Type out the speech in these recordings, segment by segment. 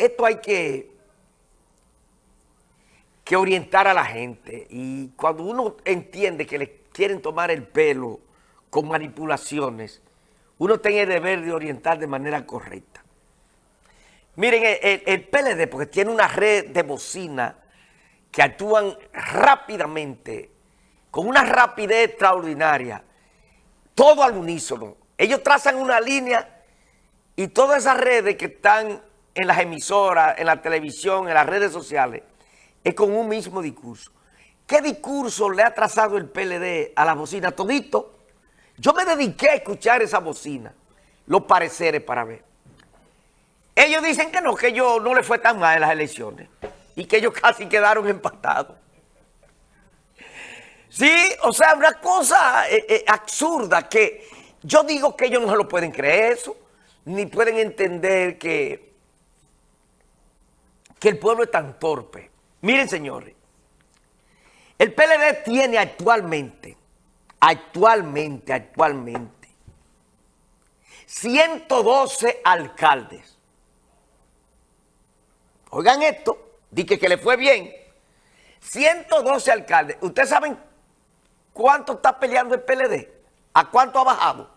esto hay que, que orientar a la gente. Y cuando uno entiende que le quieren tomar el pelo con manipulaciones, uno tiene el deber de orientar de manera correcta. Miren, el, PLD, porque tiene una red de bocina que actúan rápidamente, con una rapidez extraordinaria, todo al unísono. Ellos trazan una línea y todas esas redes que están en las emisoras, en la televisión, en las redes sociales, es con un mismo discurso. ¿Qué discurso le ha trazado el PLD a la bocina? Todito. Yo me dediqué a escuchar esa bocina, los pareceres para ver. Ellos dicen que no, que ellos no le fue tan mal en las elecciones y que ellos casi quedaron empatados. Sí, o sea, una cosa eh, eh, absurda que yo digo que ellos no se lo pueden creer eso, ni pueden entender que, que el pueblo es tan torpe. Miren, señores, el PLD tiene actualmente, actualmente, actualmente, 112 alcaldes. Oigan esto, dije que le fue bien. 112 alcaldes. ¿Ustedes saben cuánto está peleando el PLD? ¿A cuánto ha bajado?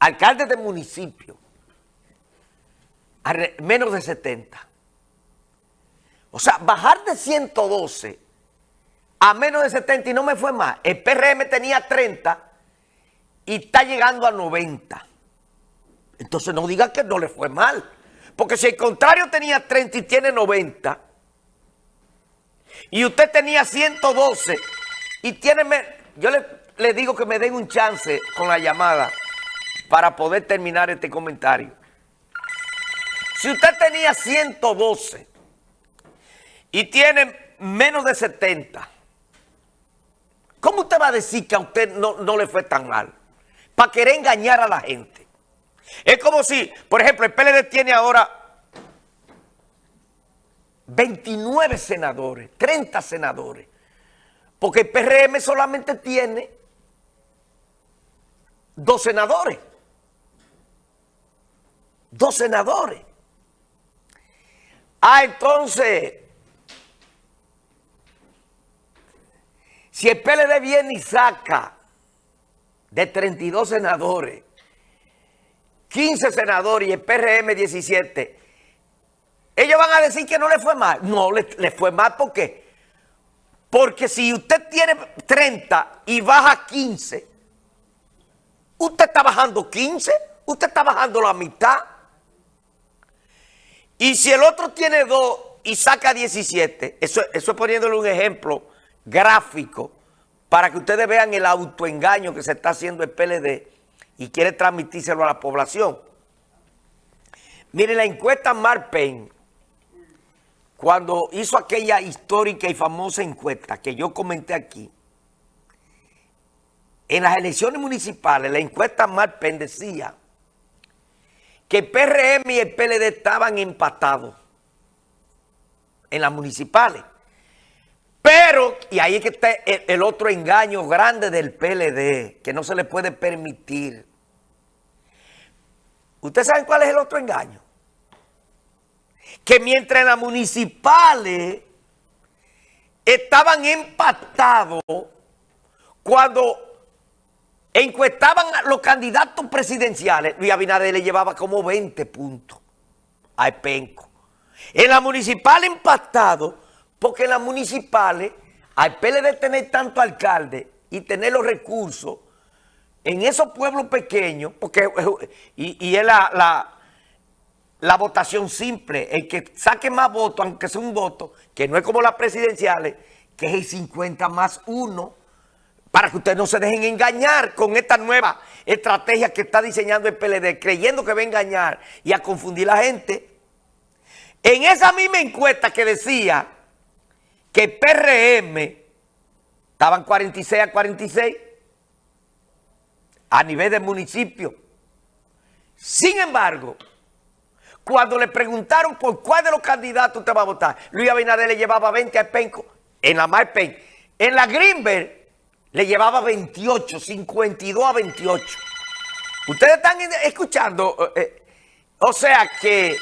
Alcaldes de municipio. A menos de 70. O sea, bajar de 112 a menos de 70 y no me fue más. El PRM tenía 30 y está llegando a 90. Entonces no diga que no le fue mal. Porque si el contrario tenía 30 y tiene 90, y usted tenía 112 y tiene... Yo le, le digo que me den un chance con la llamada para poder terminar este comentario. Si usted tenía 112 y tiene menos de 70, ¿cómo usted va a decir que a usted no, no le fue tan mal? Para querer engañar a la gente. Es como si, por ejemplo, el PLD tiene ahora 29 senadores, 30 senadores, porque el PRM solamente tiene dos senadores. Dos senadores. Ah, entonces, si el PLD viene y saca de 32 senadores 15 senadores y el PRM 17, ellos van a decir que no le fue mal. No, le, fue mal ¿por qué? Porque si usted tiene 30 y baja 15, usted está bajando 15, usted está bajando la mitad. Y si el otro tiene 2 y saca 17, eso, eso es poniéndole un ejemplo gráfico para que ustedes vean el autoengaño que se está haciendo el PLD y quiere transmitírselo a la población. Miren, la encuesta Marpen, cuando hizo aquella histórica y famosa encuesta que yo comenté aquí, en las elecciones municipales, la encuesta Marpen decía que el PRM y el PLD estaban empatados en las municipales. Pero, y ahí es que está el, otro engaño grande del PLD, que no se le puede permitir. ¿Ustedes saben cuál es el otro engaño? Que mientras en las municipales estaban empatados, cuando encuestaban a los candidatos presidenciales, Luis Abinader le llevaba como 20 puntos a Penco. En la municipal empatado porque en las municipales, al PLD tener tanto alcalde y tener los recursos, en esos pueblos pequeños, porque y, es la, la, votación simple, el que saque más votos, aunque sea un voto, que no es como las presidenciales, que es el 50 más 1, para que ustedes no se dejen engañar con esta nueva estrategia que está diseñando el PLD, creyendo que va a engañar y a confundir a la gente. En esa misma encuesta que decía que PRM estaban 46 a 46 a nivel del municipio. Sin embargo, cuando le preguntaron por cuál de los candidatos usted va a votar, Luis Abinader le llevaba 20 a Penco, en la Marpen. En la Greenberg le llevaba 28, 52 a 28. Ustedes están escuchando, eh, eh, o sea que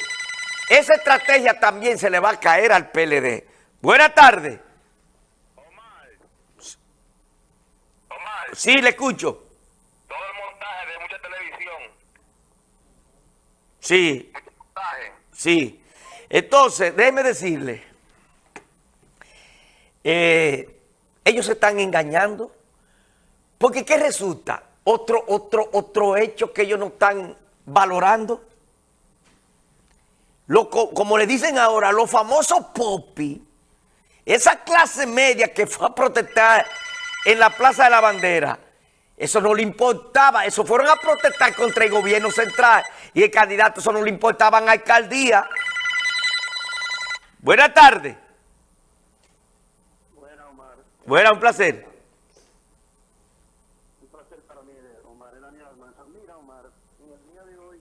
esa estrategia también se le va a caer al PLD. Buenas tardes. Omar. Omar. Sí, le escucho. Todo el montaje de mucha televisión. Sí. Montaje. Sí. Entonces, déjeme decirle, eh, ellos se están engañando, porque ¿qué resulta? Otro, otro, otro hecho que ellos no están valorando. Lo, como le dicen ahora, los famosos popi, esa clase media que fue a protestar en la Plaza de la Bandera, eso no le importaba, eso fueron a protestar contra el gobierno central y el candidato, eso no le importaba en alcaldía. Buenas tardes. Buena, Omar. Buena, un placer. Un placer para mí, Omar. Mira, Omar, en el día de hoy,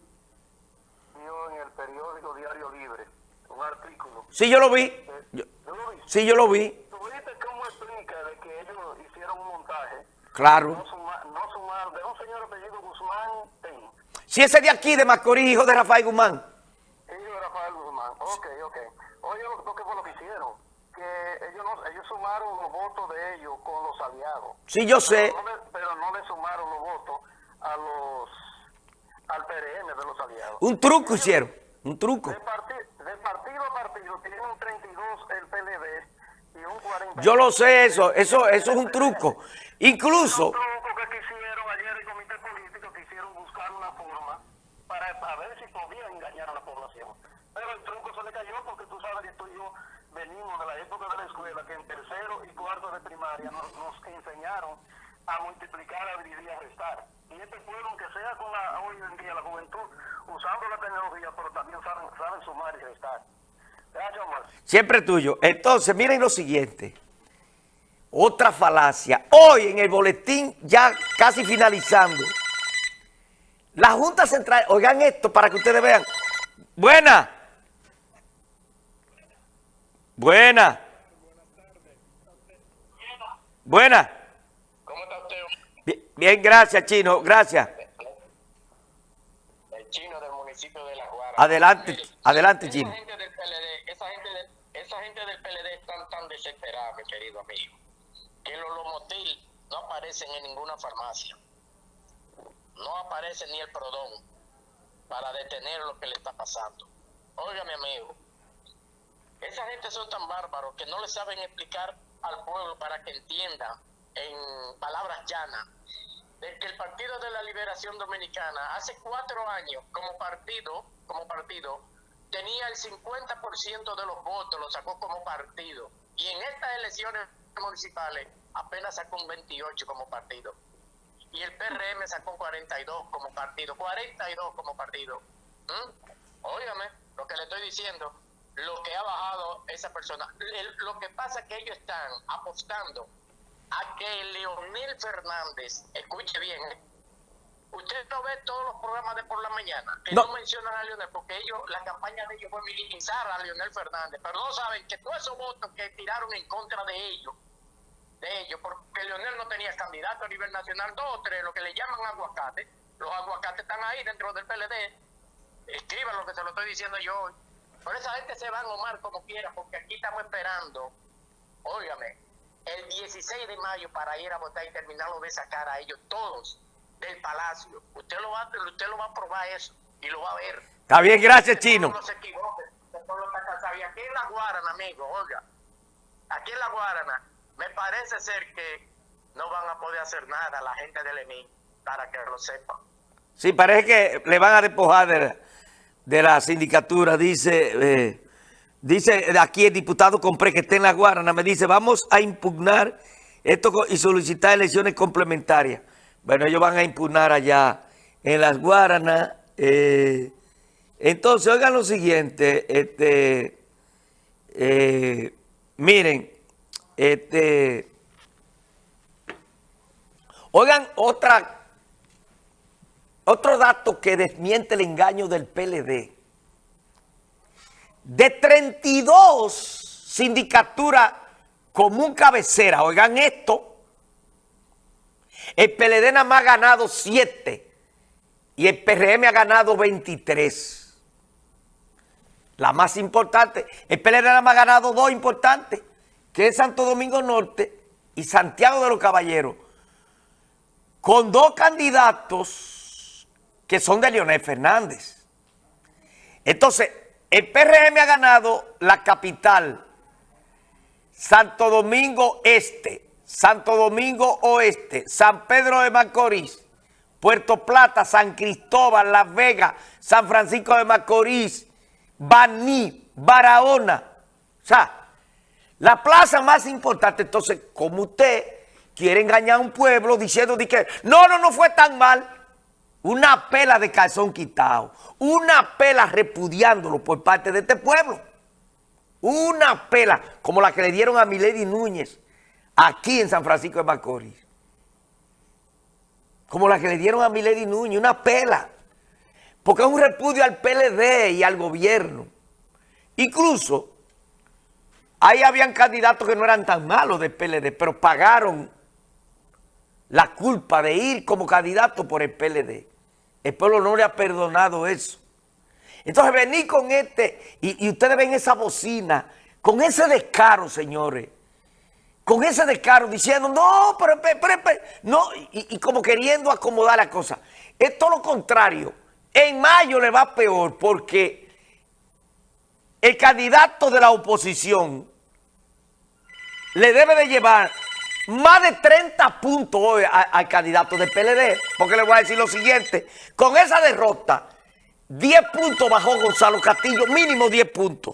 vio en el periódico Diario Libre un artículo. Sí, yo lo vi. Eh, Yo- ¿Yo lo vi? sí, yo lo vi. ¿Tuviste cómo explica de que ellos hicieron un montaje? Claro. No sumar, no sumar de un señor apellido Guzmán Ten. Si ese de aquí, de Macorís, hijo de Rafael Guzmán. Ellos Rafael Guzmán. Ok, ok. Oye, lo, que fue lo que hicieron. Que ellos, no, ellos sumaron los votos de ellos con los aliados. Sí, yo sé. Pero no, le, pero no le sumaron los votos a los al PRM de los aliados. Un truco hicieron. Un truco. De, de partido a partido tienen un 32 el PLD y un 40. Yo lo sé eso. Eso, eso es un truco. Incluso, Un truco que quisieron ayer el comité político, quisieron buscar una forma para, para ver si podían engañar a la población. Pero el truco se le cayó porque tú sabes que tú y yo venimos de la época de la escuela que en tercero y cuarto de primaria nos, nos enseñaron a multiplicar, a dividir y a restar. Y este pueblo, aunque sea con la, hoy en día la juventud, usando la tecnología, pero también saben, saben sumar y restar. Gracias, Omar. siempre tuyo. Entonces, miren lo siguiente. Otra falacia. Hoy en el boletín, ya casi finalizando. La Junta Central, oigan esto para que ustedes vean. Buena. Buena. Buena. ¿Cómo está usted? Bien, bien, gracias, Chino. Gracias. El chino del Adelante, adelante, Esa Chino. gente del PLD, esa gente, esa gente del PLD están tan desesperada, mi querido amigo, que los Lomotil no aparecen en ninguna farmacia. No aparece ni el Prodón para detener lo que le está pasando. Oiga, mi amigo, esa gente son tan bárbaros que no le saben explicar al pueblo para que entienda en palabras llanas de que el Partido de la Liberación Dominicana hace cuatro años como partido, como partido, tenía el 50% de los votos, lo sacó como partido. Y en estas elecciones municipales apenas sacó un 28 como partido. Y el PRM sacó 42 como partido, 42 como partido. ¿Mm? Óigame lo que le estoy diciendo, lo que ha bajado esa persona. Lo que pasa es que ellos están apostando a que Leonel Fernández, escuche bien. Usted no ve todos los programas de por la mañana que No. no, mencionan a Leonel, porque ellos, la campaña de ellos fue minimizar a Leonel Fernández, pero no saben que todos esos votos que tiraron en contra de ellos, de ellos, porque Leonel no tenía candidato a nivel nacional, dos o tres, lo que le llaman aguacate, los aguacates están ahí dentro del PLD, escriban lo que se lo estoy diciendo yo hoy. Por esa gente se van a Omar como quiera, porque aquí estamos esperando, óigame, el 16 de mayo para ir a votar y terminarlo de sacar a ellos todos del palacio. Usted lo va, usted lo va a probar eso y lo va a ver. Está bien, gracias, Chino. No se equivoque, aquí en la Guarana, amigo, oiga, aquí en la Guarana, me parece ser que no van a poder hacer nada la gente del EMI para que lo sepan. Sí, parece que le van a despojar de la, de la sindicatura. Dice, eh, dice aquí el diputado Compré que está en la Guarana, me dice, vamos a impugnar esto y solicitar elecciones complementarias. Bueno, ellos van a impugnar allá en las Guaranas. eh, entonces, oigan lo siguiente, este, eh, miren, este, oigan otra otro dato que desmiente el engaño del PLD. De 32 sindicaturas común cabecera, oigan esto, el PLD nada más ha ganado 7 y el PRM ha ganado 23. la más importante. El PLD nada más ha ganado dos importantes, que es Santo Domingo Norte y Santiago de los Caballeros, con dos candidatos que son de Leonel Fernández. Entonces, el PRM ha ganado la capital, Santo Domingo Este, Santo Domingo Oeste, San Pedro de Macorís, Puerto Plata, San Cristóbal, Las Vegas, San Francisco de Macorís, Baní, Barahona. O sea, la plaza más importante. Entonces, como usted quiere engañar a un pueblo diciendo de que no, no, no fue tan mal. Una pela de calzón quitado. Una pela repudiándolo por parte de este pueblo. Una pela como la que le dieron a Milady Núñez aquí en San Francisco de Macorís. Como la que le dieron a Milady Núñez, una pela. Porque es un repudio al PLD y al gobierno. Incluso, ahí habían candidatos que no eran tan malos del PLD, pero pagaron la culpa de ir como candidato por el PLD. El pueblo no le ha perdonado eso. Entonces venir con este, y, ustedes ven esa bocina, con ese descaro, señores, con ese descaro diciendo, no, pero, pero, pero no, y, y, como queriendo acomodar la cosa. Es todo lo contrario. En mayo le va peor porque el candidato de la oposición le debe de llevar más de 30 puntos hoy al candidato del PLD, porque le voy a decir lo siguiente, con esa derrota, 10 puntos bajó Gonzalo Castillo, mínimo 10 puntos.